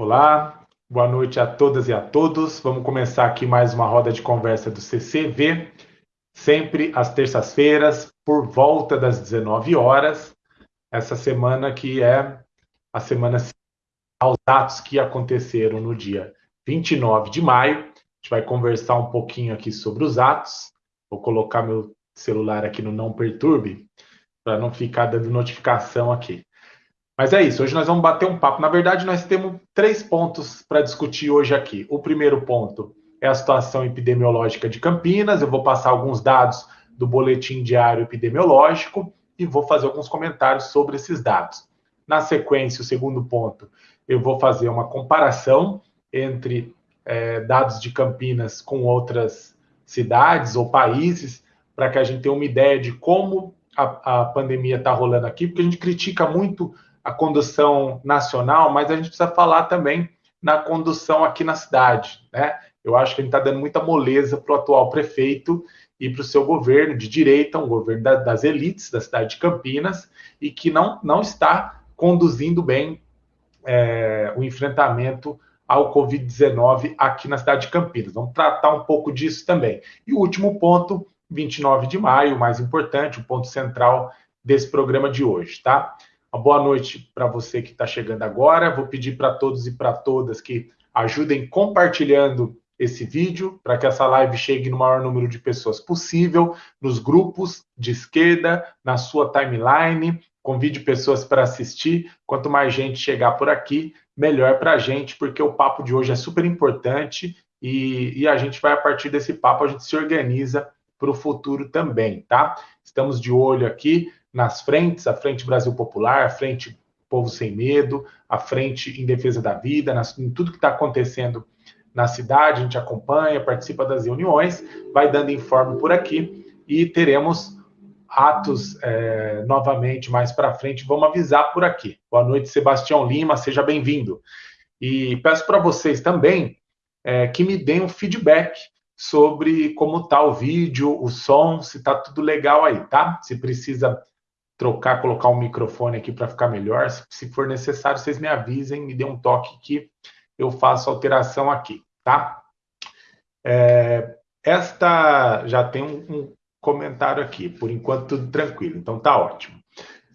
Olá, boa noite a todas e a todos. Vamos começar aqui mais uma roda de conversa do CCV, sempre às terças-feiras, por volta das 19 horas. Essa semana que é a semana aos atos que aconteceram no dia 29 de maio. A gente vai conversar um pouquinho aqui sobre os atos. Vou colocar meu celular aqui no não perturbe para não ficar dando notificação aqui. Mas é isso, hoje nós vamos bater um papo. Na verdade, nós temos três pontos para discutir hoje aqui. O primeiro ponto é a situação epidemiológica de Campinas. Eu vou passar alguns dados do boletim diário epidemiológico e vou fazer alguns comentários sobre esses dados. Na sequência, o segundo ponto, eu vou fazer uma comparação entre é, dados de Campinas com outras cidades ou países, para que a gente tenha uma ideia de como a, a pandemia está rolando aqui, porque a gente critica muito a condução nacional, mas a gente precisa falar também na condução aqui na cidade, né? Eu acho que a gente está dando muita moleza para o atual prefeito e para o seu governo de direita, um governo da, das elites da cidade de Campinas, e que não, não está conduzindo bem é, o enfrentamento ao Covid-19 aqui na cidade de Campinas. Vamos tratar um pouco disso também. E o último ponto, 29 de maio, o mais importante, o ponto central desse programa de hoje, tá? Boa noite para você que está chegando agora. Vou pedir para todos e para todas que ajudem compartilhando esse vídeo para que essa live chegue no maior número de pessoas possível, nos grupos de esquerda, na sua timeline. Convide pessoas para assistir. Quanto mais gente chegar por aqui, melhor para a gente, porque o papo de hoje é super importante e, e a gente vai, a partir desse papo, a gente se organiza para o futuro também, tá? Estamos de olho aqui nas frentes, a Frente Brasil Popular, a Frente Povo Sem Medo, a Frente em Defesa da Vida, nas, em tudo que está acontecendo na cidade, a gente acompanha, participa das reuniões, vai dando informe por aqui e teremos atos é, novamente mais para frente. Vamos avisar por aqui. Boa noite, Sebastião Lima, seja bem-vindo. E peço para vocês também é, que me deem um feedback sobre como está o vídeo, o som, se está tudo legal aí, tá? Se precisa trocar, colocar um microfone aqui para ficar melhor. Se for necessário, vocês me avisem, me dêem um toque que eu faço alteração aqui, tá? É, esta já tem um, um, comentário aqui, por enquanto tudo tranquilo, então tá ótimo.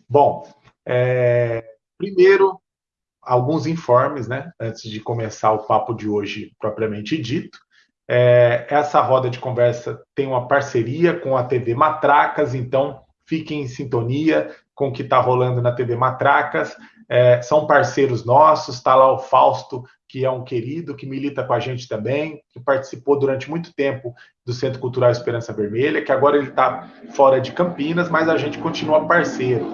Bom, é, primeiro, alguns informes, né, antes de começar o papo de hoje propriamente dito. É, essa roda de conversa tem uma parceria com a TV Matracas, então fiquem em sintonia com o que está rolando na TV Matracas. É, são parceiros nossos, está lá o Fausto, que é um querido, que milita com a gente também, que participou durante muito tempo do Centro Cultural Esperança Vermelha, que agora ele está fora de Campinas, mas a gente continua parceiro.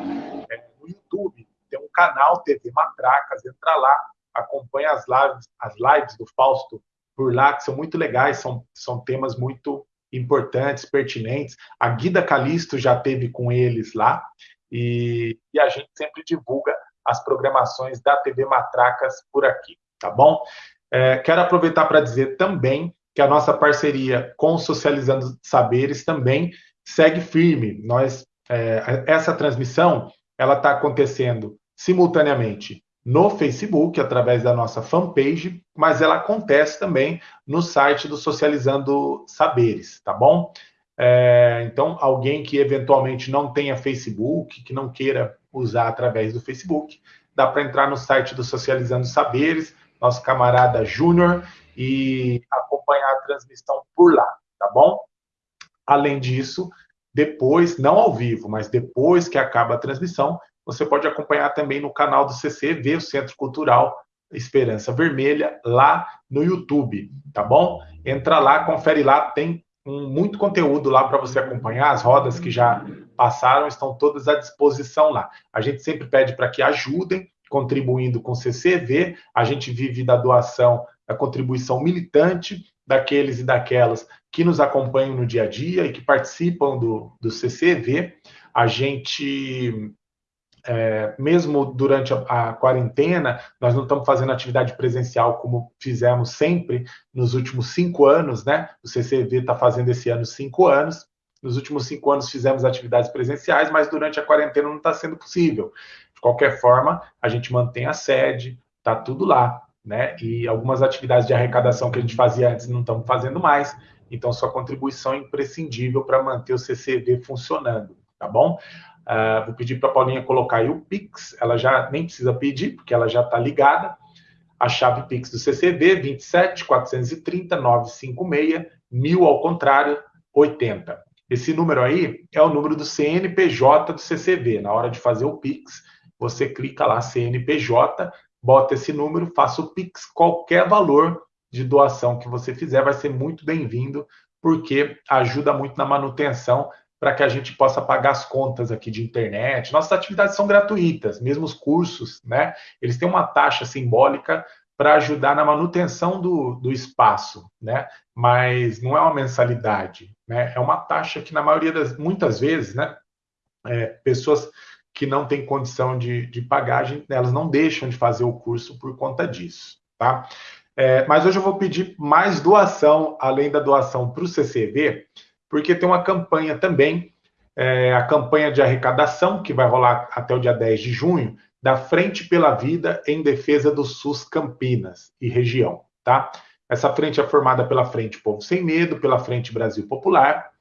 É, no YouTube tem um canal TV Matracas, entra lá, acompanha as lives, as lives do Fausto por lá, que são muito legais, são, são temas muito importantes, pertinentes. A Guida Calisto já teve com eles lá e, e, a gente sempre divulga as programações da TV Matracas por aqui, tá bom? É, quero aproveitar para dizer também que a nossa parceria com Socializando Saberes também segue firme. Nós, é, essa transmissão ela está acontecendo simultaneamente no Facebook, através da nossa fanpage, mas ela acontece também no site do Socializando Saberes, tá bom? É, então, alguém que eventualmente não tenha Facebook, que não queira usar através do Facebook, dá para entrar no site do Socializando Saberes, nosso camarada Júnior, e acompanhar a transmissão por lá, tá bom? Além disso, depois, não ao vivo, mas depois que acaba a transmissão, você pode acompanhar também no canal do CC, ver o Centro Cultural Esperança Vermelha lá no YouTube, tá bom? Entra lá, confere lá, tem um, muito conteúdo lá para você acompanhar. As rodas que já passaram estão todas à disposição lá. A gente sempre pede para que ajudem contribuindo com o CCV. A gente vive da doação, da contribuição militante daqueles e daquelas que nos acompanham no dia a dia e que participam do, do CCV. A gente é, mesmo durante a, a, quarentena, nós não estamos fazendo atividade presencial como fizemos sempre nos últimos cinco anos, né? O CCV está fazendo esse ano cinco anos. Nos últimos cinco anos fizemos atividades presenciais, mas durante a quarentena não está sendo possível. De qualquer forma, a gente mantém a sede, está tudo lá. né? E algumas atividades de arrecadação que a gente fazia antes não estamos fazendo mais. Então, sua contribuição é imprescindível para manter o CCV funcionando, tá bom? Uh, vou pedir para a Paulinha colocar aí o Pix. Ela já nem precisa pedir, porque ela já está ligada. A chave Pix do CCV, 27 430 956 1000 ao contrário, 80. Esse número aí é o número do CNPJ do CCV. Na hora de fazer o Pix, você clica lá CNPJ, bota esse número, faça o Pix, qualquer valor de doação que você fizer vai ser muito bem-vindo, porque ajuda muito na manutenção para que a gente possa pagar as contas aqui de internet. Nossas atividades são gratuitas, mesmo os cursos, né? Eles têm uma taxa simbólica para ajudar na manutenção do, do espaço, né? Mas não é uma mensalidade, né? É uma taxa que na maioria das, muitas vezes, né? É, pessoas que não têm condição de, de pagar, elas não deixam de fazer o curso por conta disso, tá? É, mas hoje eu vou pedir mais doação, além da doação para o CCV, porque tem uma campanha também, é, a campanha de arrecadação, que vai rolar até o dia 10 de junho, da Frente pela Vida em Defesa do SUS Campinas e região, tá? Essa frente é formada pela Frente Povo Sem Medo, pela Frente Brasil Popular,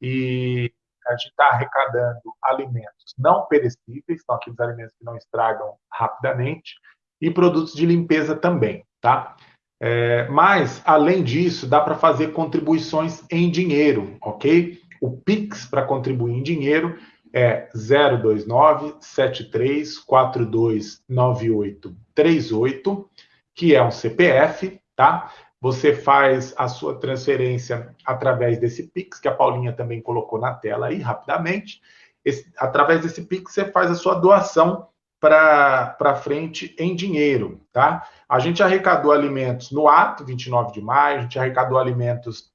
e a gente está arrecadando alimentos não perecíveis, são aqueles alimentos que não estragam rapidamente, e produtos de limpeza também, tá? É, mas, além disso, dá para fazer contribuições em dinheiro, ok? O Pix para contribuir em dinheiro é 029 7342 9838, que é um CPF, tá? Você faz a sua transferência através desse Pix, que a Paulinha também colocou na tela aí rapidamente. Esse, através desse Pix, você faz a sua doação para frente em dinheiro, tá? A gente arrecadou alimentos no ato, 29 de maio, a gente arrecadou alimentos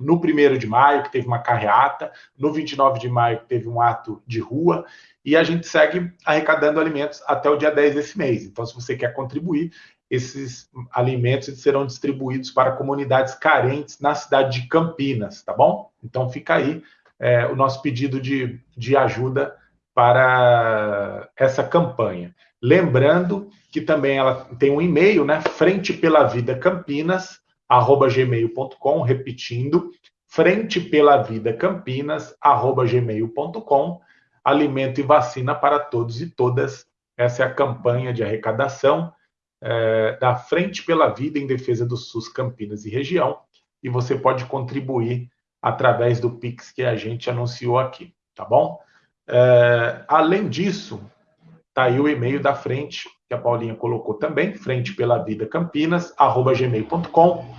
no 1 de maio, que teve uma carreata, no 29 de maio, que teve um ato de rua, e a gente segue arrecadando alimentos até o dia 10 desse mês. Então, se você quer contribuir, esses alimentos serão distribuídos para comunidades carentes na cidade de Campinas, tá bom? Então, fica aí é, o nosso pedido de, de ajuda para essa campanha. Lembrando que também ela tem um e-mail, né? Frente pela Vida Campinas, arroba gmail.com, repetindo, frente pela vida Campinas, arroba gmail.com, alimento e vacina para todos e todas. Essa é a campanha de arrecadação é, da Frente pela Vida em Defesa do SUS Campinas e região, e você pode contribuir através do Pix que a gente anunciou aqui, tá bom? É, além disso, tá aí o e-mail da frente, que a Paulinha colocou também, frente pela vida Campinas, arroba gmail.com.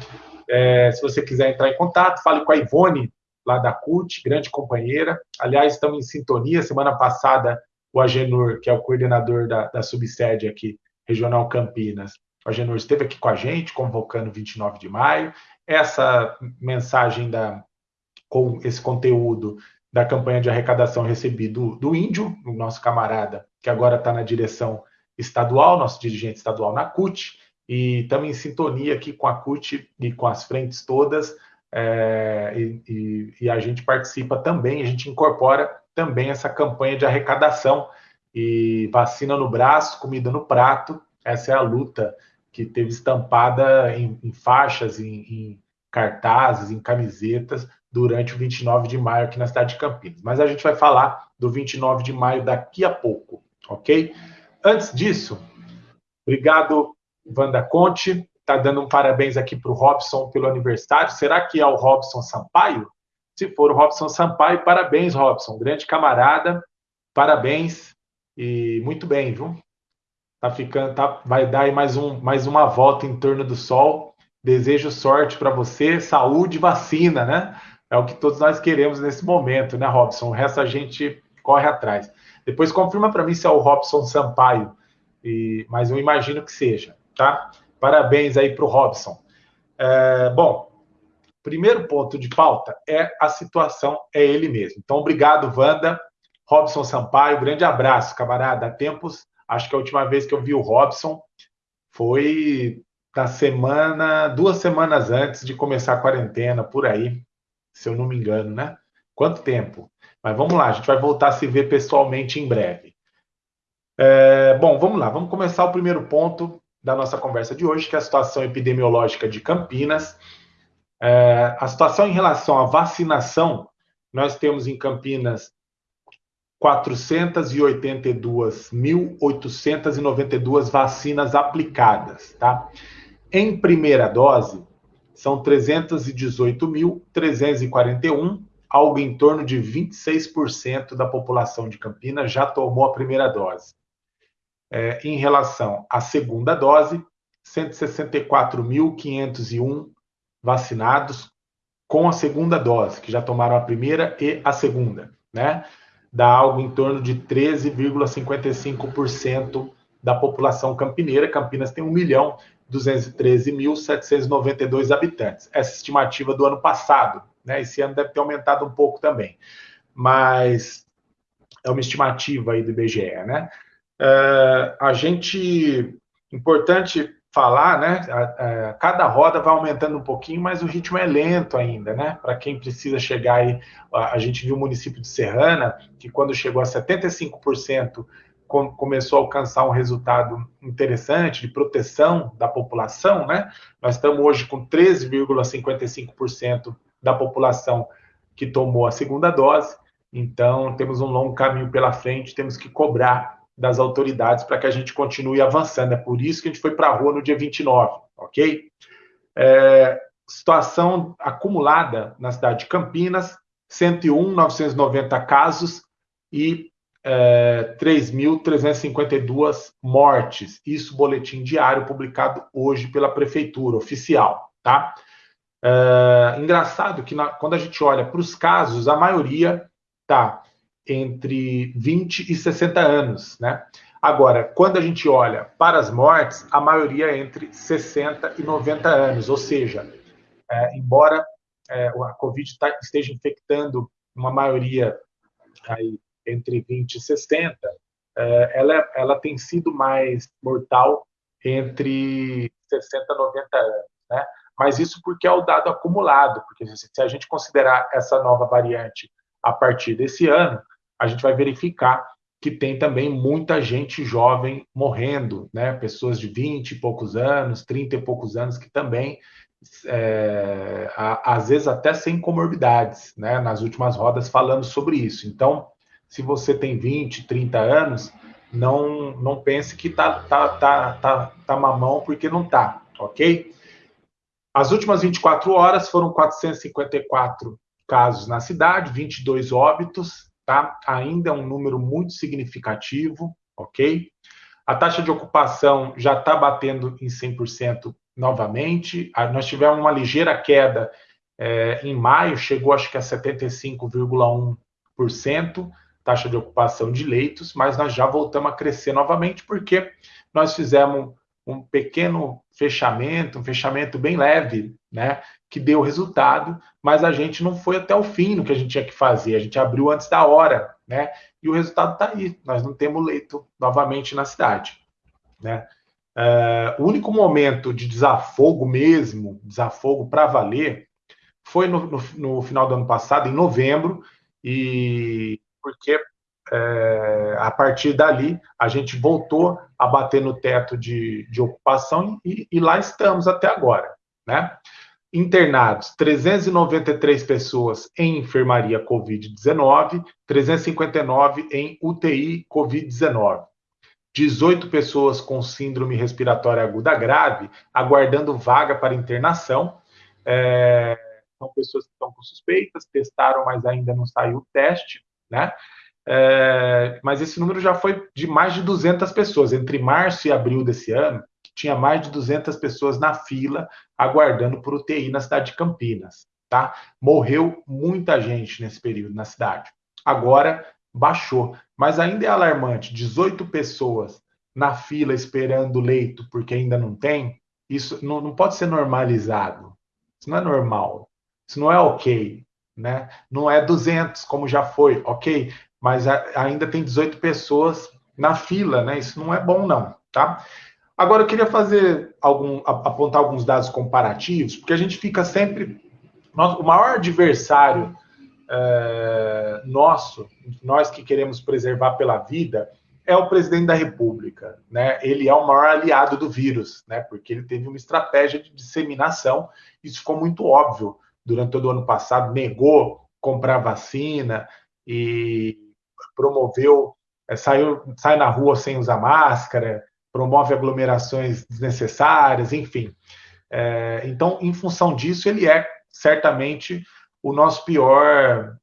É, se você quiser entrar em contato, fale com a Ivone, lá da CUT, grande companheira. Aliás, estamos em sintonia. Semana passada, o Agenor, que é o coordenador da, da subsede aqui, Regional Campinas, o Agenor esteve aqui com a gente, convocando 29 de maio. Essa mensagem da, com esse conteúdo da campanha de arrecadação recebi do, do Índio, o nosso camarada, que agora está na direção estadual, nosso dirigente estadual na CUT, e estamos em sintonia aqui com a CUT e com as frentes todas, é, e, e, e, a gente participa também, a gente incorpora também essa campanha de arrecadação e vacina no braço, comida no prato, essa é a luta que teve estampada em, em faixas, em, em cartazes, em camisetas, durante o 29 de maio aqui na cidade de Campinas. Mas a gente vai falar do 29 de maio daqui a pouco, ok? Antes disso, obrigado, Wanda Conte. Está dando um parabéns aqui para o Robson pelo aniversário. Será que é o Robson Sampaio? Se for o Robson Sampaio, parabéns, Robson. Grande camarada, parabéns. E muito bem, viu? Tá ficando, tá, vai dar aí mais, um, mais uma volta em torno do sol. Desejo sorte para você, saúde vacina, né? É o que todos nós queremos nesse momento, né, Robson? O resto a gente corre atrás. Depois confirma para mim se é o Robson Sampaio, e, mas eu imagino que seja, tá? Parabéns aí para o Robson. É, bom, primeiro ponto de pauta é a situação, é ele mesmo. Então, obrigado, Wanda. Robson Sampaio, grande abraço, camarada. Há tempos, acho que a última vez que eu vi o Robson foi na semana, duas semanas antes de começar a quarentena, por aí se eu não me engano, né? Quanto tempo? Mas vamos lá, a gente vai voltar a se ver pessoalmente em breve. É, bom, vamos lá, vamos começar o primeiro ponto da nossa conversa de hoje, que é a situação epidemiológica de Campinas. É, a situação em relação à vacinação, nós temos em Campinas 482.892 vacinas aplicadas, tá? Em primeira dose, são 318.341, algo em torno de 26% da população de Campinas já tomou a primeira dose. É, em relação à segunda dose, 164.501 vacinados com a segunda dose, que já tomaram a primeira e a segunda, né? Dá algo em torno de 13,55% da população campineira. Campinas tem 1 milhão 213.792 habitantes. Essa estimativa do ano passado, né? Esse ano deve ter aumentado um pouco também, mas é uma estimativa aí do IBGE, né? Uh, a gente, importante falar, né? A, a, cada roda vai aumentando um pouquinho, mas o ritmo é lento ainda, né? Para quem precisa chegar aí, a, a, gente viu o município de Serrana, que quando chegou a 75%, com, começou a alcançar um resultado interessante de proteção da população, né? Nós estamos hoje com 13,55% da população que tomou a segunda dose, então temos um longo caminho pela frente, temos que cobrar das autoridades para que a gente continue avançando. É por isso que a gente foi para a rua no dia 29, ok? É, situação acumulada na cidade de Campinas, 101.990 casos e é, 3.352 mortes. Isso, boletim diário publicado hoje pela prefeitura oficial, tá? É, engraçado que na, quando a gente olha para os casos, a maioria tá entre 20 e 60 anos, né? Agora, quando a gente olha para as mortes, a maioria é entre 60 e 90 anos, ou seja, é, embora é, a Covid tá, esteja infectando uma maioria aí, entre 20 e 60, é, ela, ela tem sido mais mortal entre 60 e 90 anos, né? Mas isso porque é o dado acumulado, porque se a gente considerar essa nova variante a partir desse ano, a gente vai verificar que tem também muita gente jovem morrendo, né? Pessoas de 20 e poucos anos, 30 e poucos anos, que também, é, às vezes até sem comorbidades, né? Nas últimas rodas falando sobre isso. Então, se você tem 20, 30 anos, não, não pense que tá, tá, tá, tá, tá mamão, porque não tá, ok? As últimas 24 horas foram 454 casos na cidade, 22 óbitos, tá? Ainda é um número muito significativo, ok? A taxa de ocupação já está batendo em 100% novamente. Nós tivemos uma ligeira queda é, em maio, chegou acho que a 75,1% taxa de ocupação de leitos, mas nós já voltamos a crescer novamente porque nós fizemos um pequeno fechamento, um fechamento bem leve, né, que deu resultado, mas a gente não foi até o fim no que a gente tinha que fazer, a gente abriu antes da hora, né, e o resultado está aí, nós não temos leito novamente na cidade, né. Uh, o único momento de desafogo mesmo, desafogo para valer, foi no, no, no final do ano passado, em novembro, e porque é, a partir dali, a gente voltou a bater no teto de, de ocupação e, e, lá estamos até agora. Né? Internados, 393 pessoas em enfermaria Covid-19, 359 em UTI Covid-19. 18 pessoas com síndrome respiratória aguda grave, aguardando vaga para internação. É, são pessoas que estão com suspeitas, testaram, mas ainda não saiu o teste, né? É, mas esse número já foi de mais de 200 pessoas. Entre março e abril desse ano, tinha mais de 200 pessoas na fila aguardando por UTI na cidade de Campinas. Tá? Morreu muita gente nesse período na cidade. Agora baixou, mas ainda é alarmante: 18 pessoas na fila esperando leito porque ainda não tem. Isso não, não pode ser normalizado. Isso não é normal. Isso não é ok. Né? Não é 200 como já foi, ok? mas ainda tem 18 pessoas na fila, né? Isso não é bom, não, tá? Agora eu queria fazer algum, apontar alguns dados comparativos, porque a gente fica sempre. o maior adversário é, nosso, nós que queremos preservar pela vida, é o presidente da República, né? Ele é o maior aliado do vírus, né? Porque ele teve uma estratégia de disseminação. Isso ficou muito óbvio durante todo o ano passado. Negou comprar vacina e promoveu, é, saiu, sai na rua sem usar máscara, promove aglomerações desnecessárias, enfim. É, então, em função disso, ele é certamente o nosso pior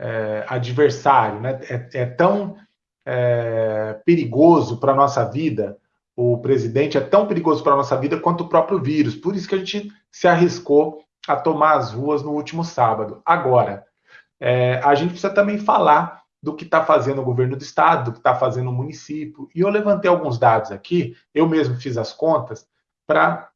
é, adversário, né? É, é tão é, perigoso para a nossa vida, o presidente é tão perigoso para a nossa vida quanto o próprio vírus. Por isso que a gente se arriscou a tomar as ruas no último sábado. Agora, é, a gente precisa também falar do que está fazendo o governo do estado, do que está fazendo o município. E eu levantei alguns dados aqui, eu mesmo fiz as contas, para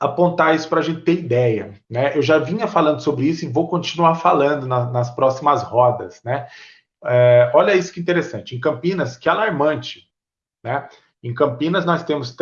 apontar isso para a gente ter ideia. Né? Eu já vinha falando sobre isso e vou continuar falando na, nas próximas rodas. Né? É, olha isso que interessante. Em Campinas, que alarmante. Né? Em Campinas, nós temos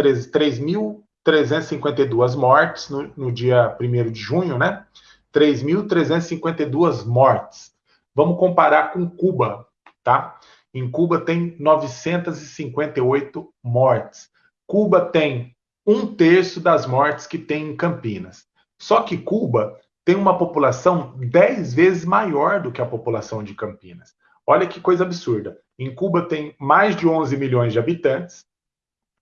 3.352 mortes no, no dia 1 de junho, né? 3.352 mortes. Vamos comparar com Cuba, tá? Em Cuba tem 958 mortes. Cuba tem um terço das mortes que tem em Campinas. Só que Cuba tem uma população 10 vezes maior do que a população de Campinas. Olha que coisa absurda. Em Cuba tem mais de 11 milhões de habitantes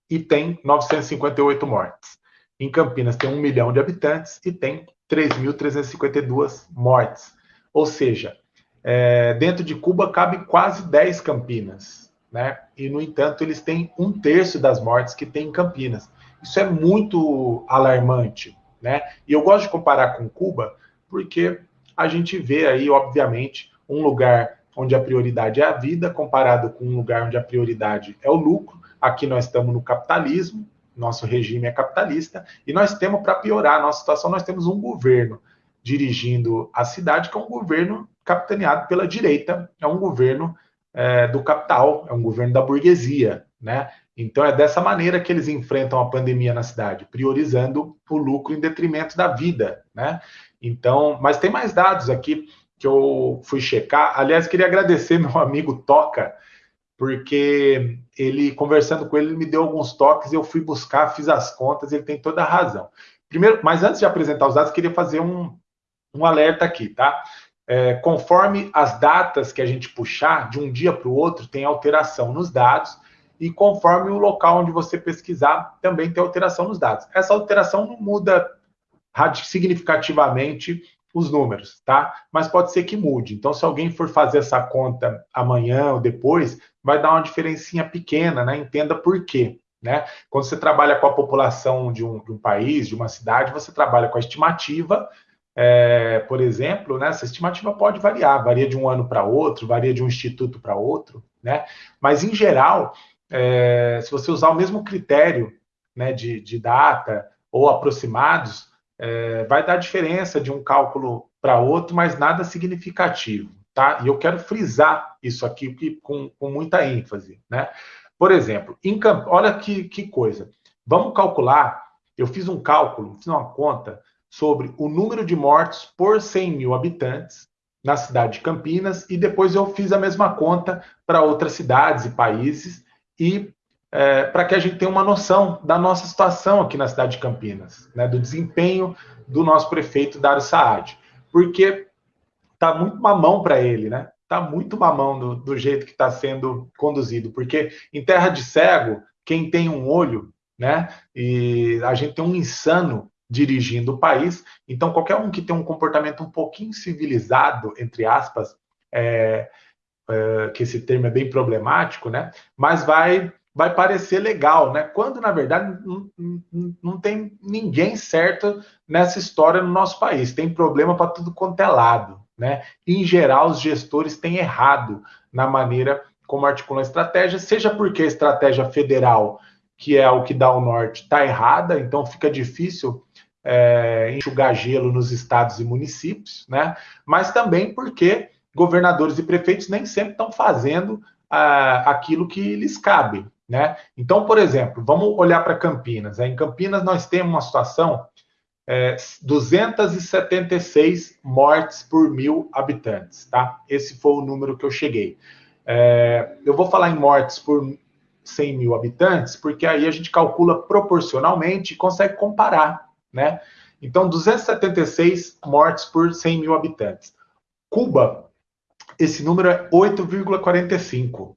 e tem 958 mortes. Em Campinas tem 1 milhão de habitantes e tem 3.352 mortes. Ou seja, é, dentro de Cuba cabe quase 10 Campinas. Né? E, no entanto, eles têm um terço das mortes que tem em Campinas. Isso é muito alarmante. Né? E eu gosto de comparar com Cuba porque a gente vê aí, obviamente, um lugar onde a prioridade é a vida, comparado com um lugar onde a prioridade é o lucro. Aqui nós estamos no capitalismo, nosso regime é capitalista, e nós temos, para piorar a nossa situação, nós temos um governo dirigindo a cidade, que é um governo capitaneado pela direita, é um governo é, do capital, é um governo da burguesia, né? Então é dessa maneira que eles enfrentam a pandemia na cidade, priorizando o lucro em detrimento da vida, né? Então, mas tem mais dados aqui que eu fui checar. Aliás, queria agradecer meu amigo Toca, porque ele, conversando com ele, ele me deu alguns toques, eu fui buscar, fiz as contas, ele tem toda a razão. Primeiro, mas antes de apresentar os dados, queria fazer um, um alerta aqui, tá? É, conforme as datas que a gente puxar, de um dia para o outro, tem alteração nos dados, e conforme o local onde você pesquisar, também tem alteração nos dados. Essa alteração não muda significativamente os números, tá? Mas pode ser que mude. Então, se alguém for fazer essa conta amanhã ou depois, vai dar uma diferencinha pequena, né? Entenda por quê. Né? Quando você trabalha com a população de um, de um país, de uma cidade, você trabalha com a estimativa, é, por exemplo, né? Essa estimativa pode variar, varia de um ano para outro, varia de um instituto para outro, né? Mas em geral, é, se você usar o mesmo critério né, de, de data ou aproximados, é, vai dar diferença de um cálculo para outro, mas nada significativo, tá? E eu quero frisar isso aqui com, com muita ênfase, né? Por exemplo, em, olha que, que coisa. Vamos calcular, eu fiz um cálculo, fiz uma conta sobre o número de mortes por 100 mil habitantes na cidade de Campinas e depois eu fiz a mesma conta para outras cidades e países e é, para que a gente tenha uma noção da nossa situação aqui na cidade de Campinas, né, do desempenho do nosso prefeito Dário Saad, porque tá muito mamão para ele, né? Tá muito mamão do, do jeito que está sendo conduzido, porque em terra de cego, quem tem um olho, né? E a gente tem um insano dirigindo o país, então qualquer um que tem um comportamento um pouquinho civilizado, entre aspas, é, é, que esse termo é bem problemático, né? Mas vai vai parecer legal, né? Quando na verdade não, não, tem ninguém certo nessa história no nosso país. Tem problema para tudo quanto é lado, né? em geral, os gestores têm errado na maneira como articulam a estratégia, seja porque a estratégia federal, que é o que dá o norte, está errada, então fica difícil é, enxugar gelo nos estados e municípios, né? Mas também porque governadores e prefeitos nem sempre estão fazendo ah, aquilo que lhes cabe, né? Então, por exemplo, vamos olhar para Campinas. Em Campinas nós temos uma situação é, 276 mortes por mil habitantes, tá? Esse foi o número que eu cheguei. É, eu vou falar em mortes por 100 mil habitantes, porque aí a gente calcula proporcionalmente e consegue comparar, né? Então, 276 mortes por 100 mil habitantes. Cuba, esse número é 8,45,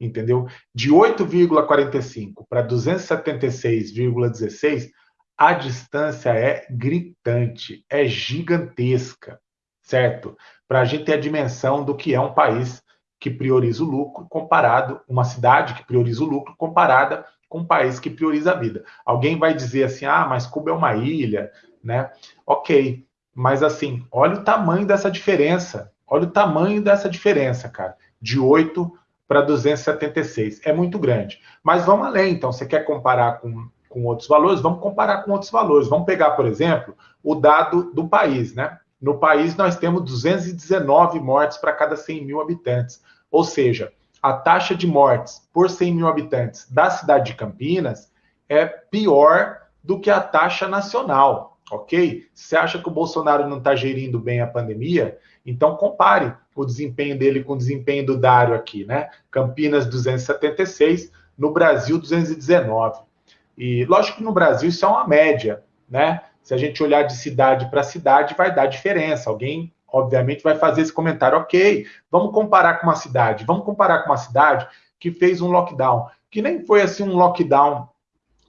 entendeu? De 8,45 para 276,16, a distância é gritante, é gigantesca, certo? Para a gente ter a dimensão do que é um país que prioriza o lucro comparado, uma cidade que prioriza o lucro comparada com um país que prioriza a vida. Alguém vai dizer assim, ah, mas Cuba é uma ilha, né? Ok, mas assim, olha o tamanho dessa diferença, olha o tamanho dessa diferença, cara, de 8 para 276, é muito grande. Mas vamos além, então, você quer comparar com com outros valores, vamos comparar com outros valores. Vamos pegar, por exemplo, o dado do país, né? No país, nós temos 219 mortes para cada 100 mil habitantes. Ou seja, a taxa de mortes por 100 mil habitantes da cidade de Campinas é pior do que a taxa nacional, ok? Você acha que o Bolsonaro não está gerindo bem a pandemia? Então compare o desempenho dele com o desempenho do Dário aqui, né? Campinas 276, no Brasil 219. E lógico que no Brasil isso é uma média, né? Se a gente olhar de cidade para cidade, vai dar diferença. Alguém, obviamente, vai fazer esse comentário, ok, vamos comparar com uma cidade, vamos comparar com uma cidade que fez um lockdown, que nem foi assim um lockdown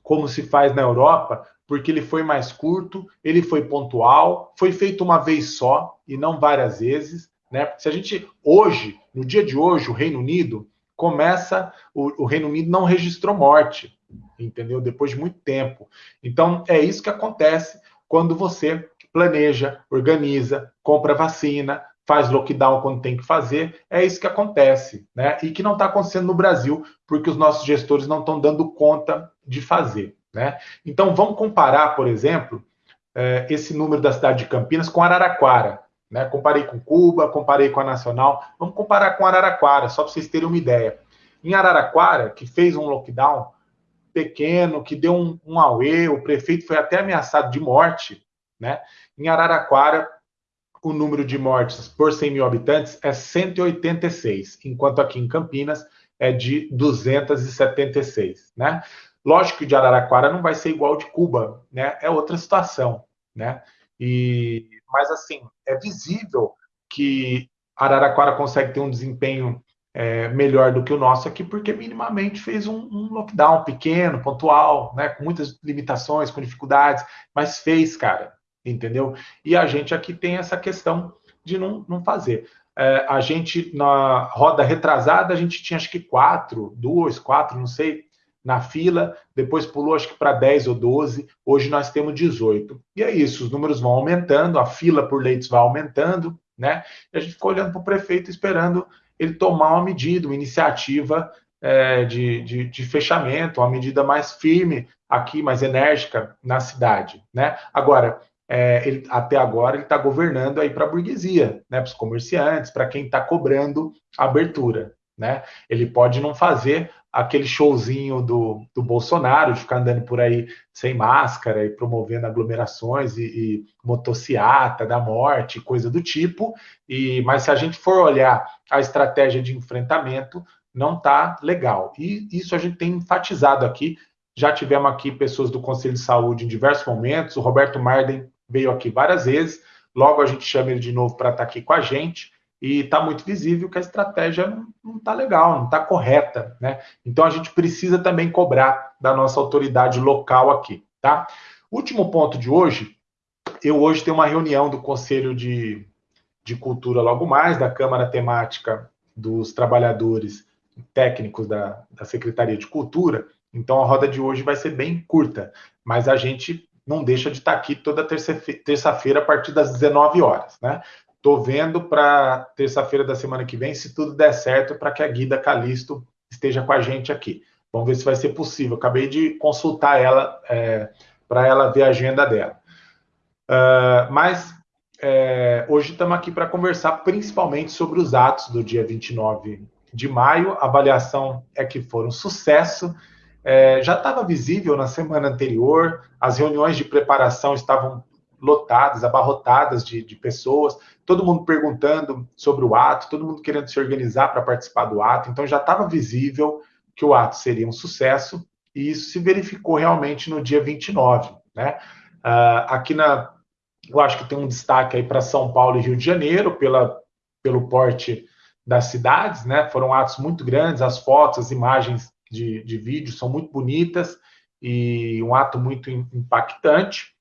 como se faz na Europa, porque ele foi mais curto, ele foi pontual, foi feito uma vez só e não várias vezes, né? Se a gente hoje, no dia de hoje, o Reino Unido começa, o, o Reino Unido não registrou morte, entendeu? Depois de muito tempo. Então, é isso que acontece quando você planeja, organiza, compra vacina, faz lockdown quando tem que fazer. É isso que acontece, né? E que não está acontecendo no Brasil, porque os nossos gestores não estão dando conta de fazer, né? Então, vamos comparar, por exemplo, eh, esse número da cidade de Campinas com Araraquara. Né? Comparei com Cuba, comparei com a Nacional. Vamos comparar com Araraquara, só para vocês terem uma ideia. Em Araraquara, que fez um lockdown, pequeno, que deu um, um auê, o prefeito foi até ameaçado de morte, né? Em Araraquara, o número de mortes por 100 mil habitantes é 186, enquanto aqui em Campinas é de 276, né? Lógico que de Araraquara não vai ser igual de Cuba, né? É outra situação, né? E, mas assim, é visível que Araraquara consegue ter um desempenho é, melhor do que o nosso aqui, porque minimamente fez um, um, lockdown pequeno, pontual, né, com muitas limitações, com dificuldades, mas fez, cara, entendeu? E a gente aqui tem essa questão de não, não fazer. É, a gente, na roda retrasada, a gente tinha acho que quatro, duas, quatro, não sei, na fila, depois pulou acho que para 10 ou 12, hoje nós temos 18. E é isso, os números vão aumentando, a fila por leitos vai aumentando, né? E a gente ficou olhando para o prefeito esperando ele tomar uma medida, uma iniciativa é, de, de, de, fechamento, uma medida mais firme aqui, mais enérgica na cidade. Né? Agora, é, ele, até agora ele está governando aí para a burguesia, né, para os comerciantes, para quem está cobrando abertura. Né? Ele pode não fazer aquele showzinho do, do Bolsonaro, de ficar andando por aí sem máscara e promovendo aglomerações e, e motociata da morte, coisa do tipo. E Mas se a gente for olhar a estratégia de enfrentamento, não está legal. E isso a gente tem enfatizado aqui. Já tivemos aqui pessoas do Conselho de Saúde em diversos momentos. O Roberto Marden veio aqui várias vezes. Logo a gente chama ele de novo para estar tá aqui com a gente e está muito visível que a estratégia não está legal, não está correta, né? Então a gente precisa também cobrar da nossa autoridade local aqui, tá? Último ponto de hoje, eu hoje tenho uma reunião do Conselho de, de Cultura logo mais, da Câmara Temática dos Trabalhadores Técnicos da, da Secretaria de Cultura, então a roda de hoje vai ser bem curta, mas a gente não deixa de estar aqui toda terça-feira a partir das 19 horas, né? Tô vendo para terça-feira da semana que vem, se tudo der certo, para que a Guida Calisto esteja com a gente aqui. Vamos ver se vai ser possível. Acabei de consultar ela é, para ela ver a agenda dela. Uh, mas é, hoje estamos aqui para conversar principalmente sobre os atos do dia 29 de maio. A avaliação é que foram sucesso. É, já estava visível na semana anterior, as reuniões de preparação estavam lotadas, abarrotadas de, de pessoas, todo mundo perguntando sobre o ato, todo mundo querendo se organizar para participar do ato, então já estava visível que o ato seria um sucesso, e isso se verificou realmente no dia 29. Né? Uh, aqui na. Eu acho que tem um destaque aí para São Paulo e Rio de Janeiro, pela, pelo porte das cidades, né? Foram atos muito grandes, as fotos, as imagens de, de vídeo são muito bonitas e um ato muito impactante.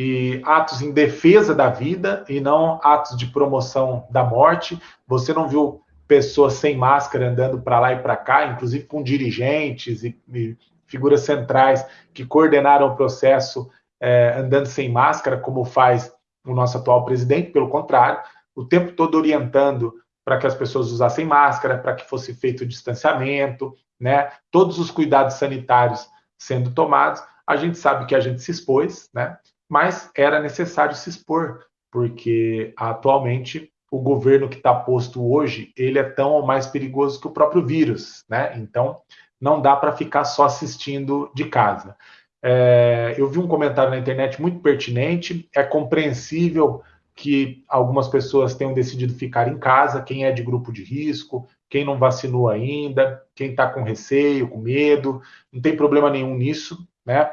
E atos em defesa da vida e não atos de promoção da morte. Você não viu pessoas sem máscara andando para lá e para cá, inclusive com dirigentes e, e, figuras centrais que coordenaram o processo é, andando sem máscara, como faz o nosso atual presidente, pelo contrário, o tempo todo orientando para que as pessoas usassem máscara, para que fosse feito o distanciamento, né? Todos os cuidados sanitários sendo tomados. A gente sabe que a gente se expôs, né? Mas era necessário se expor, porque atualmente o governo que está posto hoje, ele é tão ou mais perigoso que o próprio vírus, né? Então, não dá para ficar só assistindo de casa. É, eu vi um comentário na internet muito pertinente. É compreensível que algumas pessoas tenham decidido ficar em casa, quem é de grupo de risco, quem não vacinou ainda, quem está com receio, com medo, não tem problema nenhum nisso, né?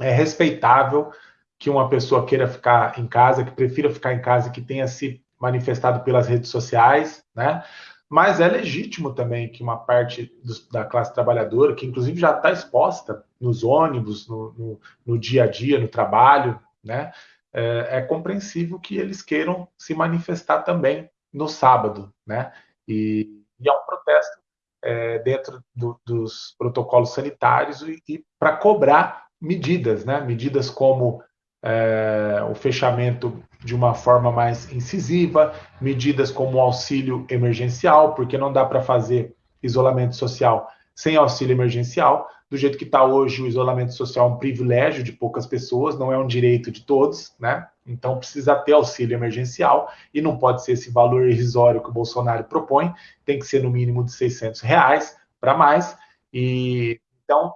É respeitável que uma pessoa queira ficar em casa, que prefira ficar em casa, que tenha se manifestado pelas redes sociais, né? Mas é legítimo também que uma parte da classe trabalhadora, que inclusive já está exposta nos ônibus, no, no, no, dia a dia, no trabalho, né? É, é, compreensível que eles queiram se manifestar também no sábado, né? E, e é um protesto é, dentro do, dos protocolos sanitários e, e para cobrar medidas, né? Medidas como é, o fechamento de uma forma mais incisiva, medidas como auxílio emergencial, porque não dá para fazer isolamento social sem auxílio emergencial. Do jeito que está hoje, o isolamento social é um privilégio de poucas pessoas, não é um direito de todos, né? Então precisa ter auxílio emergencial e não pode ser esse valor irrisório que o Bolsonaro propõe, tem que ser no mínimo de 600 reais para mais. E então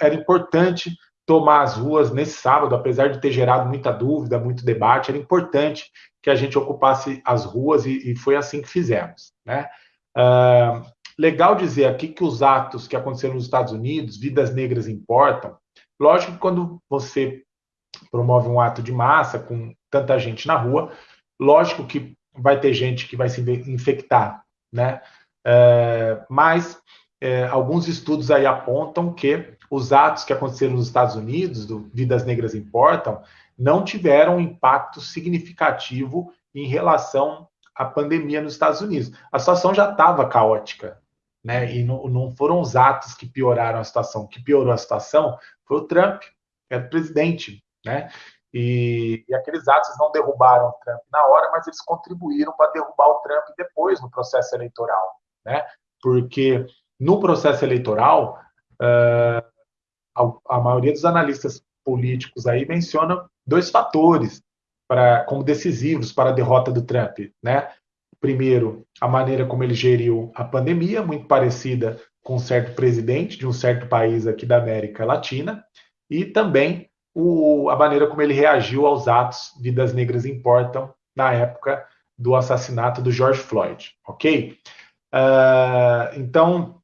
era importante tomar as ruas nesse sábado, apesar de ter gerado muita dúvida, muito debate, era importante que a gente ocupasse as ruas e, e foi assim que fizemos. Né? Uh, legal dizer aqui que os atos que aconteceram nos Estados Unidos, vidas negras importam. Lógico que quando você promove um ato de massa com tanta gente na rua, lógico que vai ter gente que vai se infectar, né? Mas uh, alguns estudos aí apontam que os atos que aconteceram nos Estados Unidos, do Vidas Negras Importam, não tiveram um impacto significativo em relação à pandemia nos Estados Unidos. A situação já estava caótica, né? E não, não, foram os atos que pioraram a situação. O que piorou a situação foi o Trump, que era o presidente, né? E, e, aqueles atos não derrubaram o Trump na hora, mas eles contribuíram para derrubar o Trump depois no processo eleitoral, né? Porque no processo eleitoral uh, a, a maioria dos analistas políticos aí menciona dois fatores para, como decisivos para a derrota do Trump, né? Primeiro, a maneira como ele geriu a pandemia, muito parecida com um certo presidente de um certo país aqui da América Latina, e também o, a maneira como ele reagiu aos atos Vidas Negras Importam na época do assassinato do George Floyd, ok? Uh, então,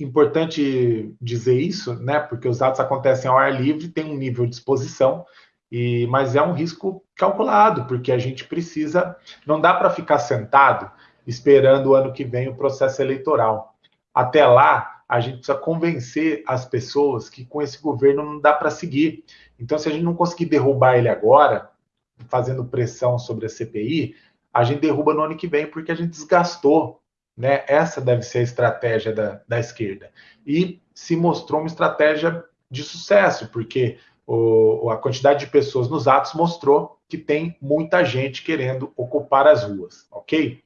importante dizer isso, né? Porque os atos acontecem ao ar livre, tem um nível de exposição, e mas é um risco calculado, porque a gente precisa, não dá para ficar sentado esperando o ano que vem o processo eleitoral. Até lá, a gente precisa convencer as pessoas que com esse governo não dá para seguir. Então, se a gente não conseguir derrubar ele agora, fazendo pressão sobre a CPI, a gente derruba no ano que vem porque a gente desgastou né? Essa deve ser a estratégia da, da esquerda. E se mostrou uma estratégia de sucesso, porque o, a quantidade de pessoas nos atos mostrou que tem muita gente querendo ocupar as ruas, ok?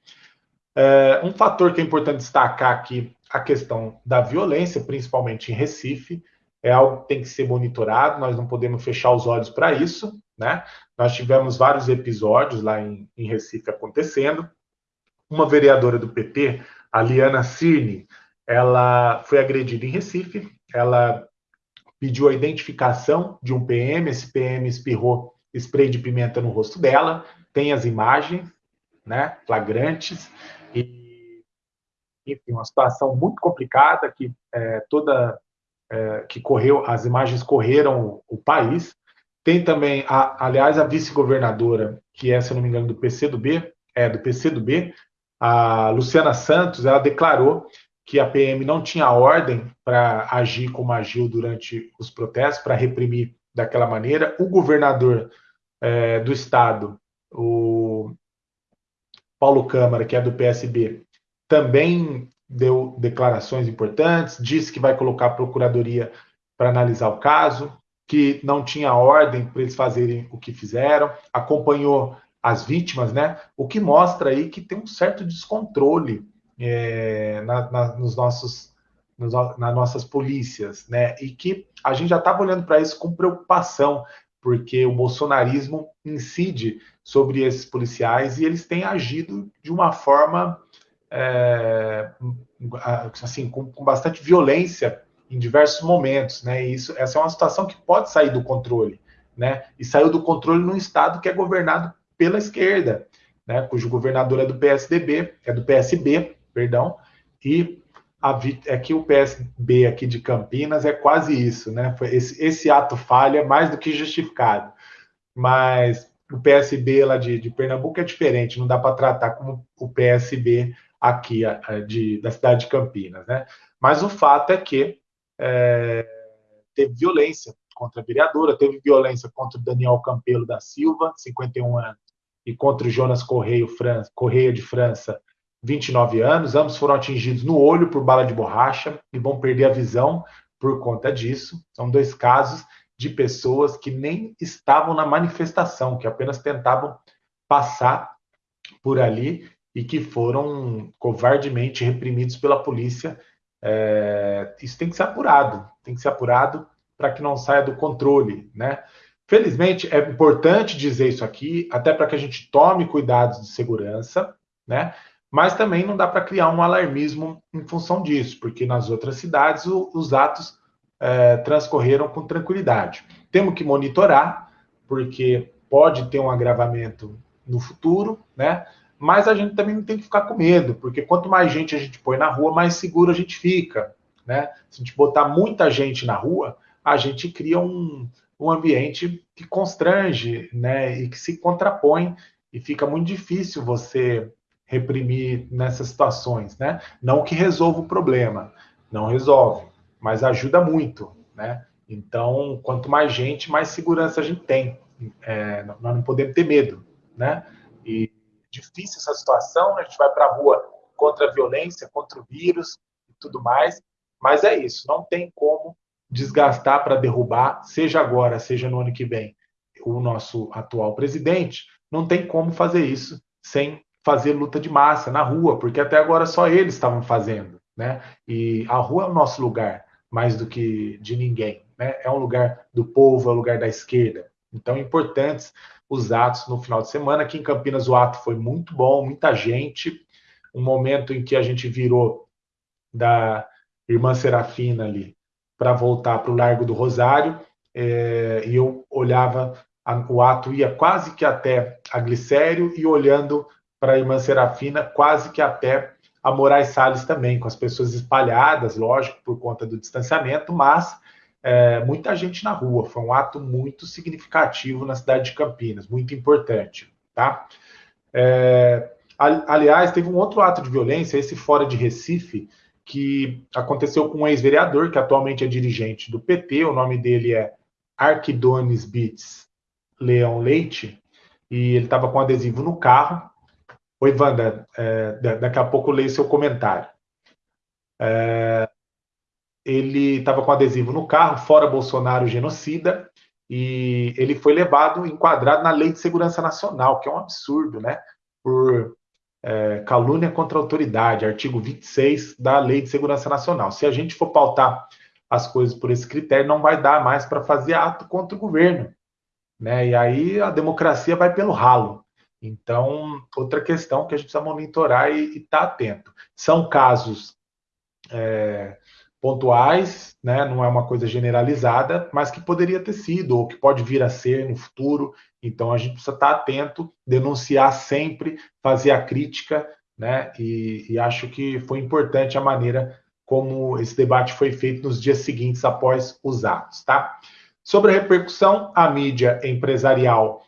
É, um fator que é importante destacar aqui, a questão da violência, principalmente em Recife, é algo que tem que ser monitorado, nós não podemos fechar os olhos para isso, né? Nós tivemos vários episódios lá em, em Recife acontecendo, uma vereadora do PT, a Liana Cirne, ela foi agredida em Recife, ela pediu a identificação de um PM, esse PM espirrou spray de pimenta no rosto dela, tem as imagens, né, flagrantes, e enfim, uma situação muito complicada que é, toda é, que correu, as imagens correram o, país. Tem também, a, aliás, a vice-governadora, que é, se não me engano, do PCdoB, é do PCdoB, a Luciana Santos, ela declarou que a PM não tinha ordem para agir como agiu durante os protestos, para reprimir daquela maneira. O governador é, do estado, o Paulo Câmara, que é do PSB, também deu declarações importantes, disse que vai colocar a procuradoria para analisar o caso, que não tinha ordem para eles fazerem o que fizeram, acompanhou as vítimas, né? O que mostra aí que tem um certo descontrole é, na, na, nos nossos, nos, nas nossas polícias, né? E que a gente já estava olhando para isso com preocupação, porque o bolsonarismo incide sobre esses policiais e eles têm agido de uma forma é, assim com, com, bastante violência em diversos momentos, né? E isso, essa é uma situação que pode sair do controle, né? E saiu do controle num estado que é governado pela esquerda, né? Cujo governador é do PSDB, é do PSB, perdão, e a, é que o PSB aqui de Campinas é quase isso, né? Esse, esse ato falha mais do que justificado. Mas o PSB lá de, de Pernambuco é diferente, não dá para tratar como o PSB aqui de, da cidade de Campinas, né? Mas o fato é que é, teve violência contra a vereadora, teve violência contra o Daniel Campelo da Silva, 51 anos, e contra o Jonas Correia, Correia de França, 29 anos, ambos foram atingidos no olho por bala de borracha e vão perder a visão por conta disso. São dois casos de pessoas que nem estavam na manifestação, que apenas tentavam passar por ali e que foram covardemente reprimidos pela polícia. É, isso tem que ser apurado, tem que ser apurado para que não saia do controle, né? Felizmente é importante dizer isso aqui, até para que a gente tome cuidados de segurança, né? Mas também não dá para criar um alarmismo em função disso, porque nas outras cidades o, os atos é, transcorreram com tranquilidade. Temos que monitorar, porque pode ter um agravamento no futuro, né? Mas a gente também não tem que ficar com medo, porque quanto mais gente a gente põe na rua, mais seguro a gente fica, né? Se a gente botar muita gente na rua, a gente cria um, um ambiente que constrange, né? E que se contrapõe e fica muito difícil você reprimir nessas situações, né? Não que resolva o problema, não resolve, mas ajuda muito, né? Então, quanto mais gente, mais segurança a gente tem. É, nós não podemos ter medo, né? E difícil essa situação, a gente vai para a rua contra a violência, contra o vírus e tudo mais, mas é isso, não tem como desgastar para derrubar, seja agora, seja no ano que vem, o nosso atual presidente, não tem como fazer isso sem fazer luta de massa na rua, porque até agora só eles estavam fazendo, né? E a rua é o nosso lugar, mais do que de ninguém, né? É um lugar do povo, é um lugar da esquerda. Então, importantes os atos no final de semana. Aqui em Campinas o ato foi muito bom, muita gente. Um momento em que a gente virou da Irmã Serafina ali para voltar para o Largo do Rosário, é, e eu olhava, a, o ato ia quase que até a Glicério e olhando para a Irmã Serafina, quase que até a Moraes Salles também, com as pessoas espalhadas, lógico, por conta do distanciamento, mas é, muita gente na rua. Foi um ato muito significativo na cidade de Campinas, muito importante, tá? É, aliás, teve um outro ato de violência, esse fora de Recife, que aconteceu com um ex-vereador, que atualmente é dirigente do PT, o nome dele é Arquidones Bits Leão Leite, e ele estava com adesivo no carro, Oi, Wanda, é, daqui a pouco eu leio seu comentário. É, ele estava com adesivo no carro, fora Bolsonaro genocida, e ele foi levado, enquadrado na Lei de Segurança Nacional, que é um absurdo, né? Por é, calúnia contra a autoridade, artigo 26 da Lei de Segurança Nacional. Se a gente for pautar as coisas por esse critério, não vai dar mais para fazer ato contra o governo. Né? E aí a democracia vai pelo ralo. Então, outra questão que a gente precisa monitorar e estar tá atento. São casos é, pontuais, né? não é uma coisa generalizada, mas que poderia ter sido, ou que pode vir a ser no futuro. Então, a gente precisa estar atento, denunciar sempre, fazer a crítica né? E, e acho que foi importante a maneira como esse debate foi feito nos dias seguintes após os atos, tá? Sobre a repercussão, a mídia empresarial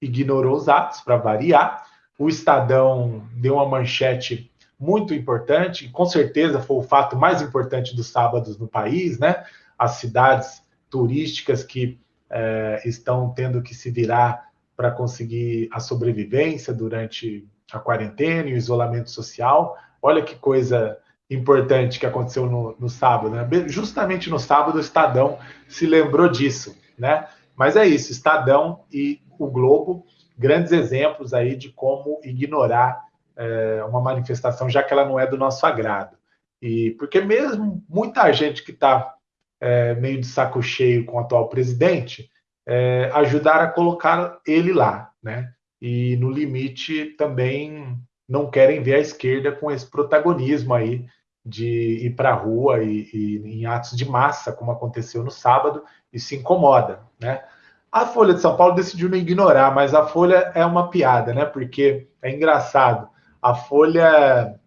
ignorou os atos, para variar. O Estadão deu uma manchete muito importante, com certeza foi o fato mais importante dos sábados no país, né? As cidades turísticas que é, estão tendo que se virar para conseguir a sobrevivência durante a quarentena e o isolamento social. Olha que coisa importante que aconteceu no, no sábado, né? Justamente no sábado, o Estadão se lembrou disso, né? Mas é isso, Estadão e o Globo, grandes exemplos aí de como ignorar é, uma manifestação, já que ela não é do nosso agrado. E porque mesmo muita gente que está é, meio de saco cheio com o atual presidente, é, ajudar a colocar ele lá, né? E no limite também não querem ver a esquerda com esse protagonismo aí de ir para a rua e, e, em atos de massa, como aconteceu no sábado, e se incomoda, né? A Folha de São Paulo decidiu não ignorar, mas a Folha é uma piada, né? Porque é engraçado. A Folha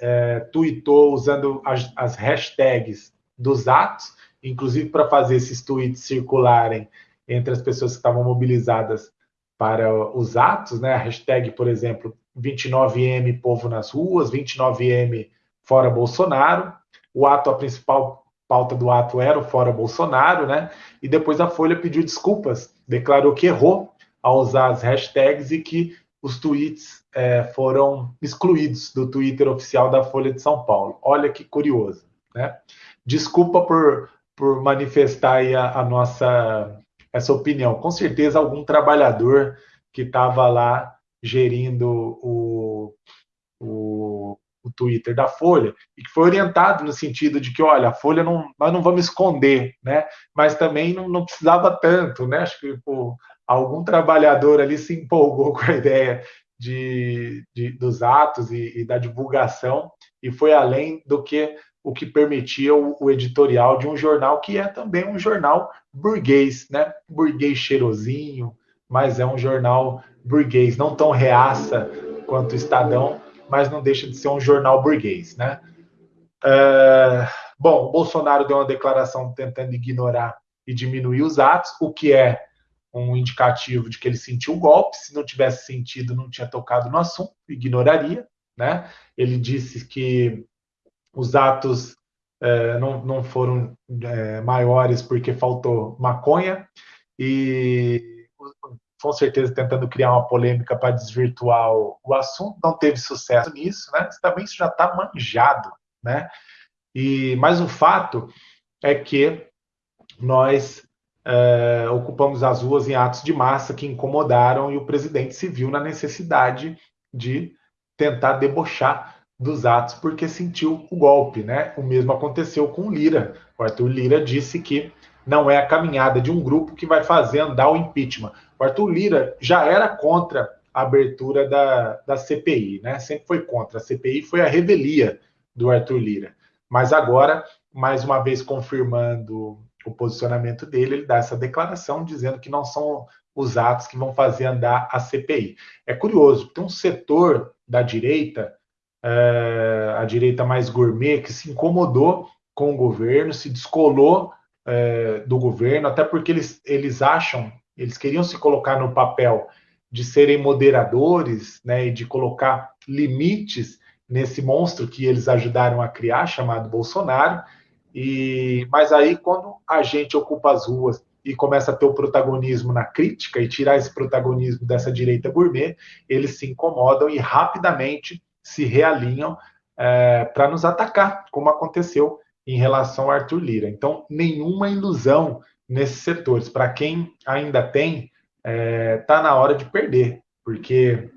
é, tweetou usando as, as hashtags dos atos, inclusive para fazer esses tweets circularem entre as pessoas que estavam mobilizadas para os atos, né? A hashtag, por exemplo, 29M Povo nas Ruas, 29M Fora Bolsonaro. O ato, a principal pauta do ato era o Fora Bolsonaro, né? E depois a Folha pediu desculpas, declarou que errou ao usar as hashtags e que os tweets é, foram excluídos do Twitter oficial da Folha de São Paulo. Olha que curioso, né? Desculpa por, por manifestar a, a nossa essa opinião. Com certeza algum trabalhador que estava lá gerindo o, o, o, Twitter da Folha e que foi orientado no sentido de que, olha, a Folha não, nós não vamos esconder, né? Mas também não, não precisava tanto, né? Acho que pô, algum trabalhador ali se empolgou com a ideia de, de dos atos e, e, da divulgação e foi além do que o que permitia o, o, editorial de um jornal que é também um jornal burguês, né? Burguês cheirosinho, mas é um jornal burguês, não tão reaça quanto o Estadão, mas não deixa de ser um jornal burguês, né? É, bom, Bolsonaro deu uma declaração tentando ignorar e diminuir os atos, o que é um indicativo de que ele sentiu o golpe. Se não tivesse sentido, não tinha tocado no assunto, ignoraria. Né? Ele disse que os atos é, não, não foram é, maiores porque faltou maconha e com certeza tentando criar uma polêmica para desvirtuar o, o, assunto, não teve sucesso nisso, né? Também isso já está manjado, né? E mas o fato é que nós é, ocupamos as ruas em atos de massa que incomodaram e o presidente se viu na necessidade de tentar debochar dos atos porque sentiu o golpe, né? O mesmo aconteceu com Lira. O Arthur Lira disse que não é a caminhada de um grupo que vai fazer andar o impeachment. O Arthur Lira já era contra a abertura da, da CPI, né? Sempre foi contra. A CPI foi a revelia do Arthur Lira. Mas agora, mais uma vez confirmando o posicionamento dele, ele dá essa declaração dizendo que não são os atos que vão fazer andar a CPI. É curioso, tem um setor da direita a direita mais gourmet, que se incomodou com o governo, se descolou é, do governo, até porque eles, eles acham, eles queriam se colocar no papel de serem moderadores, né, e de colocar limites nesse monstro que eles ajudaram a criar, chamado Bolsonaro. E mas aí quando a gente ocupa as ruas e começa a ter o protagonismo na crítica e tirar esse protagonismo dessa direita gourmet, eles se incomodam e rapidamente se realinham é, para nos atacar, como aconteceu em relação ao Arthur Lira. Então, nenhuma ilusão nesses setores. Para quem ainda tem, está tá na hora de perder, porque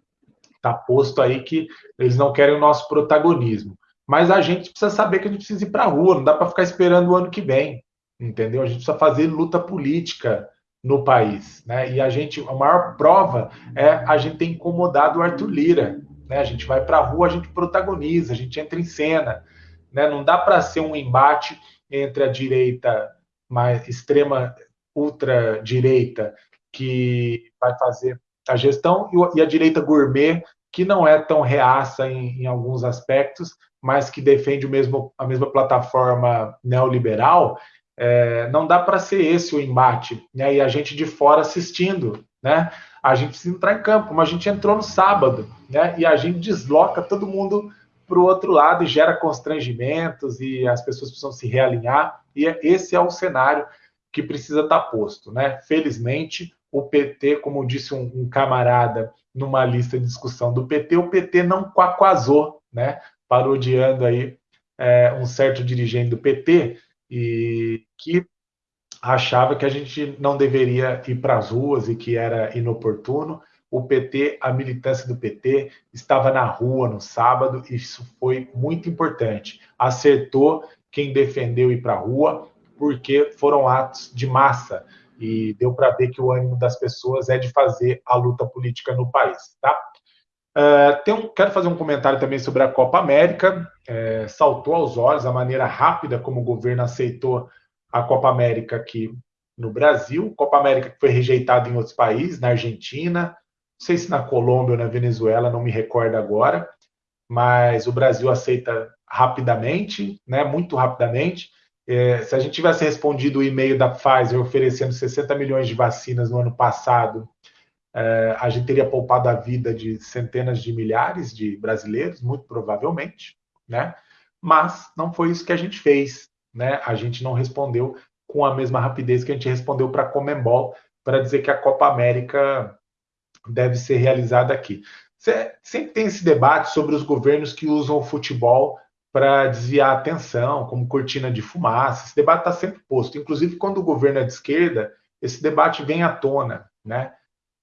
está posto aí que eles não querem o nosso protagonismo. Mas a gente precisa saber que a gente precisa ir para a rua, não dá para ficar esperando o ano que vem, entendeu? A gente precisa fazer luta política no país, né? E a gente, a maior prova é a gente ter incomodado o Arthur Lira, né? A gente vai para a rua, a gente protagoniza, a gente entra em cena. Né? Não dá para ser um embate entre a direita mais extrema, ultra direita, que vai fazer a gestão, e a direita gourmet, que não é tão reaça em, em alguns aspectos, mas que defende o mesmo, a mesma plataforma neoliberal, é, não dá para ser esse o embate. Né? E a gente de fora assistindo, né? A gente precisa entrar em campo, como a gente entrou no sábado, né? E a gente desloca todo mundo para o outro lado e gera constrangimentos e as pessoas precisam se realinhar. E esse é o cenário que precisa estar tá posto, né? Felizmente, o PT, como disse um, um camarada numa lista de discussão do PT, o PT não quaquazou, né? Parodiando aí é, um certo dirigente do PT e que achava que a gente não deveria ir para as ruas e que era inoportuno. O PT, a militância do PT, estava na rua no sábado, e isso foi muito importante. Acertou quem defendeu ir para a rua, porque foram atos de massa e deu para ver que o ânimo das pessoas é de fazer a luta política no país, tá? Uh, um, quero fazer um comentário também sobre a Copa América. É, saltou aos olhos a maneira rápida como o governo aceitou a Copa América aqui no Brasil. Copa América que foi rejeitada em outros países, na Argentina, não sei se na Colômbia ou na Venezuela, não me recordo agora, mas o Brasil aceita rapidamente, né, muito rapidamente. É, se a gente tivesse respondido o e-mail da Pfizer oferecendo 60 milhões de vacinas no ano passado, é, a gente teria poupado a vida de centenas de milhares de brasileiros, muito provavelmente, né? Mas não foi isso que a gente fez, né? A gente não respondeu com a mesma rapidez que a gente respondeu para a Comembol para dizer que a Copa América deve ser realizada aqui. Sempre tem esse debate sobre os governos que usam o futebol para desviar a atenção, como cortina de fumaça. Esse debate está sempre posto. Inclusive, quando o governo é de esquerda, esse debate vem à tona, né?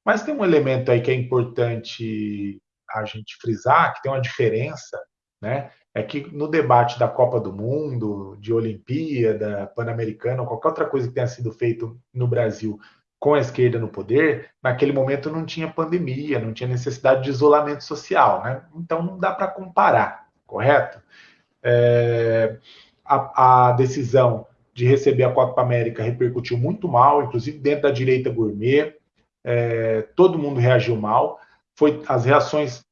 Mas tem um elemento aí que é importante a gente frisar, que tem uma diferença, né? É que no debate da Copa do Mundo, de Olimpíada, Pan-Americana, qualquer outra coisa que tenha sido feito no Brasil com a esquerda no poder, naquele momento não tinha pandemia, não tinha necessidade de isolamento social, né? Então não dá para comparar, correto? É, a, a, decisão de receber a Copa América repercutiu muito mal, inclusive dentro da direita gourmet. É, todo mundo reagiu mal. Foi, as reações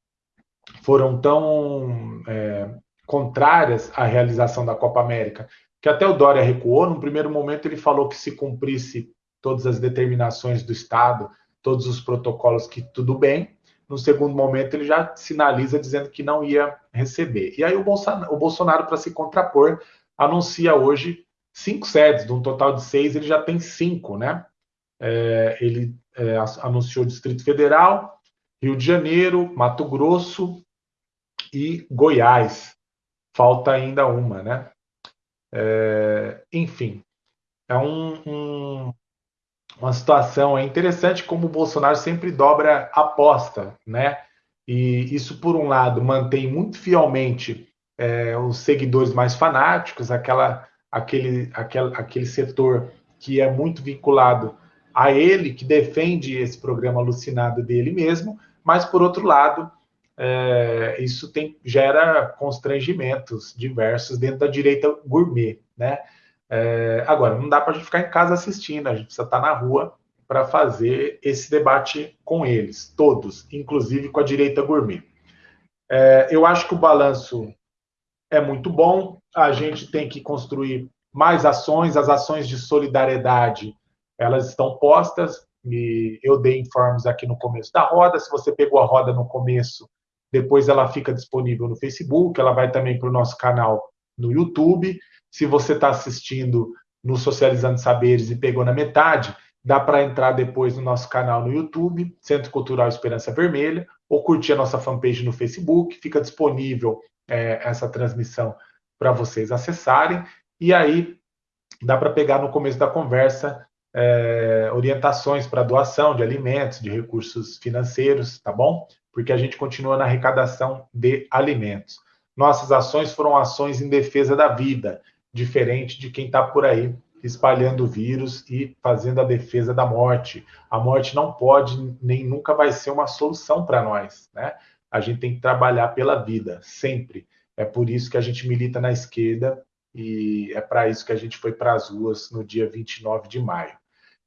foram tão é, contrárias à realização da Copa América que até o Dória recuou. No primeiro momento, ele falou que se cumprisse todas as determinações do Estado, todos os protocolos, que tudo bem. No segundo momento, ele já sinaliza dizendo que não ia receber. E aí o Bolsonaro, o Bolsonaro para se contrapor, anuncia hoje cinco sedes, de um total de seis, ele já tem cinco, né? É, ele é, anunciou Distrito Federal, Rio de Janeiro, Mato Grosso e Goiás. Falta ainda uma, né? É, enfim, é um, um, uma situação é interessante como o Bolsonaro sempre dobra aposta, né? E isso, por um lado, mantém muito fielmente é, os seguidores mais fanáticos, aquela, aquele, aquele, aquele setor que é muito vinculado a ele, que defende esse programa alucinado dele mesmo, mas, por outro lado, é, isso tem, gera constrangimentos diversos dentro da direita gourmet, né? É, agora, não dá para a gente ficar em casa assistindo, a gente precisa estar tá na rua para fazer esse debate com eles, todos, inclusive com a direita gourmet. É, eu acho que o balanço é muito bom, a gente tem que construir mais ações, as ações de solidariedade, elas estão postas, eu dei informes aqui no começo da roda, se você pegou a roda no começo, depois ela fica disponível no Facebook, ela vai também para o nosso canal no YouTube, se você está assistindo no Socializando Saberes e pegou na metade, dá para entrar depois no nosso canal no YouTube, Centro Cultural Esperança Vermelha, ou curtir a nossa fanpage no Facebook, fica disponível é, essa transmissão para vocês acessarem, e aí dá para pegar no começo da conversa é, orientações para doação de alimentos, de recursos financeiros, tá bom? Porque a gente continua na arrecadação de alimentos. Nossas ações foram ações em defesa da vida, diferente de quem está por aí espalhando o vírus e fazendo a defesa da morte. A morte não pode nem nunca vai ser uma solução para nós, né? A gente tem que trabalhar pela vida, sempre. É por isso que a gente milita na esquerda e é para isso que a gente foi para as ruas no dia 29 de maio.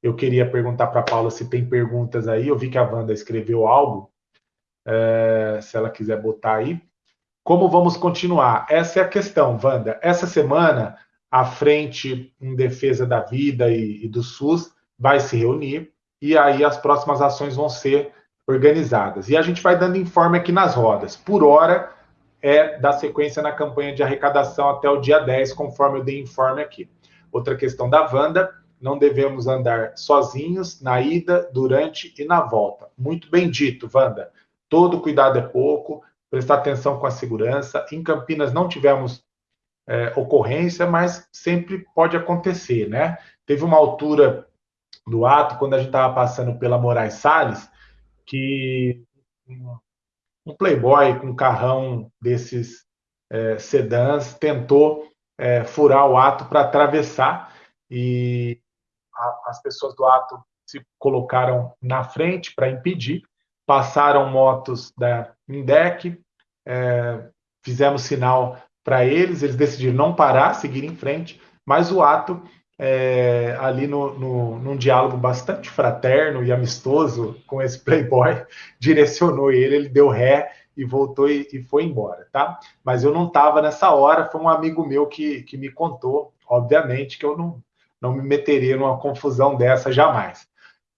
Eu queria perguntar para a Paula se tem perguntas aí. Eu vi que a Wanda escreveu algo. é, se ela quiser botar aí. Como vamos continuar? Essa é a questão, Wanda. Essa semana, a Frente em Defesa da Vida e, e do SUS vai se reunir e aí as próximas ações vão ser organizadas. E a gente vai dando informe aqui nas rodas. Por hora, é da sequência na campanha de arrecadação até o dia 10, conforme eu dei informe aqui. Outra questão da Wanda, não devemos andar sozinhos na ida, durante e na volta. Muito bem dito, Wanda. Todo cuidado é pouco, prestar atenção com a segurança. Em Campinas não tivemos é, ocorrência, mas sempre pode acontecer, né? Teve uma altura do ato, quando a gente estava passando pela Moraes Salles, que um playboy com um carrão desses é, sedãs tentou é, furar o ato para atravessar e a, as pessoas do ato se colocaram na frente para impedir, passaram motos da Indec, é, fizemos sinal para eles, eles decidiram não parar, seguir em frente, mas o ato é, ali no, no, num diálogo bastante fraterno e amistoso com esse playboy, direcionou ele, ele deu ré e voltou e, e foi embora, tá? Mas eu não estava nessa hora, foi um amigo meu que, que me contou, obviamente que eu não, não me meteria numa confusão dessa jamais.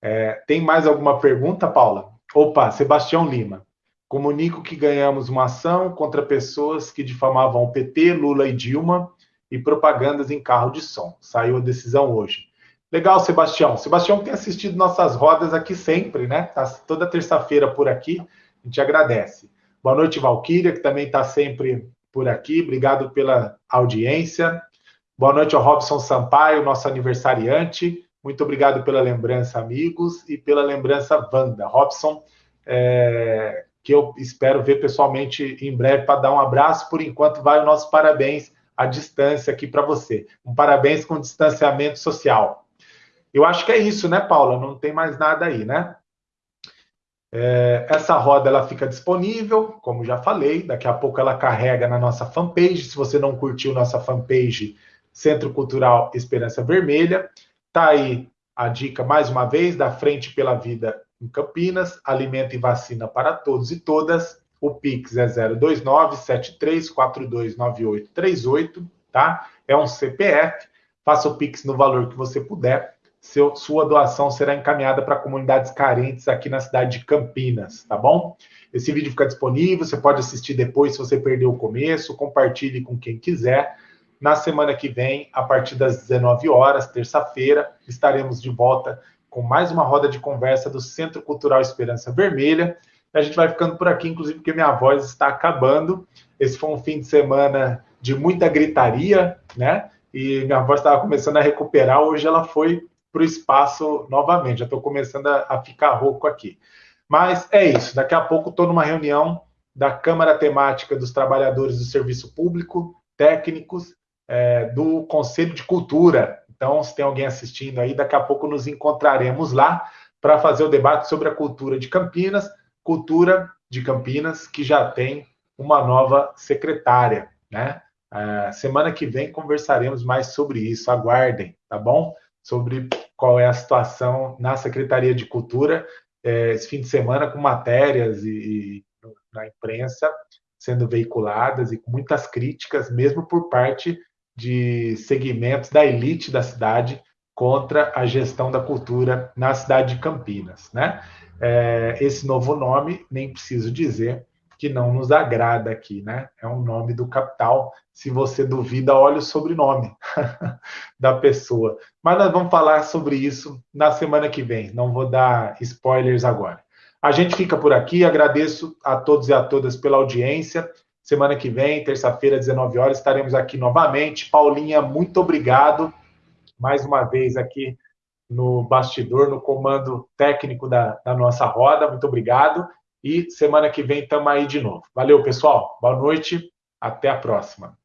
É, tem mais alguma pergunta, Paula? Opa, Sebastião Lima. Comunico que ganhamos uma ação contra pessoas que difamavam o PT, Lula e Dilma e propagandas em carro de som. Saiu a decisão hoje. Legal, Sebastião. Sebastião tem assistido nossas rodas aqui sempre, né? Tá toda terça-feira por aqui. A gente agradece. Boa noite, Valquíria, que também está sempre por aqui. Obrigado pela audiência. Boa noite ao Robson Sampaio, nosso aniversariante. Muito obrigado pela lembrança, amigos, e pela lembrança, Wanda. Robson, é, que eu espero ver pessoalmente em breve para dar um abraço. Por enquanto, vai o nosso parabéns a distância aqui para você. Um parabéns com distanciamento social. Eu acho que é isso, né, Paula? Não tem mais nada aí, né? É, essa roda ela fica disponível, como já falei, daqui a pouco ela carrega na nossa fanpage. Se você não curtiu nossa fanpage, Centro Cultural Esperança Vermelha, tá aí a dica mais uma vez da Frente pela Vida em Campinas, alimento e vacina para todos e todas. O Pix é 029 73429838, tá? É um CPF. Faça o Pix no valor que você puder. Seu, sua doação será encaminhada para comunidades carentes aqui na cidade de Campinas, tá bom? Esse vídeo fica disponível, você pode assistir depois se você perdeu o começo, compartilhe com quem quiser. Na semana que vem, a partir das 19 horas, terça-feira, estaremos de volta com mais uma roda de conversa do Centro Cultural Esperança Vermelha. A gente vai ficando por aqui, inclusive porque minha voz está acabando. Esse foi um fim de semana de muita gritaria, né? E minha voz estava começando a recuperar. Hoje ela foi para o espaço novamente. Já estou começando a, a, ficar rouco aqui. Mas é isso. Daqui a pouco estou numa reunião da Câmara Temática dos Trabalhadores do Serviço Público, técnicos, é, do Conselho de Cultura. Então, se tem alguém assistindo aí, daqui a pouco nos encontraremos lá para fazer o debate sobre a cultura de Campinas Cultura de Campinas, que já tem uma nova secretária, né? Uh, semana que vem conversaremos mais sobre isso, aguardem, tá bom? Sobre qual é a situação na Secretaria de Cultura, é, esse fim de semana com matérias e, e na imprensa sendo veiculadas e com muitas críticas, mesmo por parte de segmentos da elite da cidade contra a gestão da cultura na cidade de Campinas, né? É, esse novo nome, nem preciso dizer que não nos agrada aqui, né? É um nome do capital. Se você duvida, olhe o sobrenome da pessoa. Mas nós vamos falar sobre isso na semana que vem. Não vou dar spoilers agora. A gente fica por aqui. Agradeço a todos e a todas pela audiência. Semana que vem, terça-feira, 19 horas, estaremos aqui novamente. Paulinha, muito obrigado mais uma vez aqui no bastidor, no comando técnico da, da nossa roda. Muito obrigado. E semana que vem estamos aí de novo. Valeu, pessoal. Boa noite. Até a próxima.